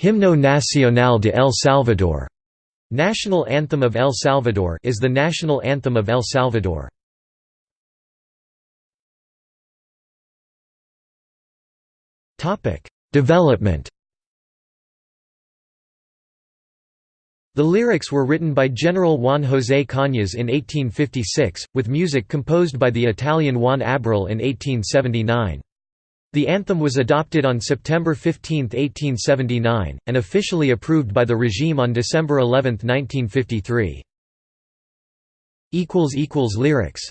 Himno Nacional de El Salvador National Anthem of El Salvador is the national anthem of El Salvador. Topic: Development. The lyrics were written by General Juan José Cañas in 1856, with music composed by the Italian Juan Aberle in 1879. The anthem was adopted on September 15, 1879, and officially approved by the regime on December 11, 1953. Lyrics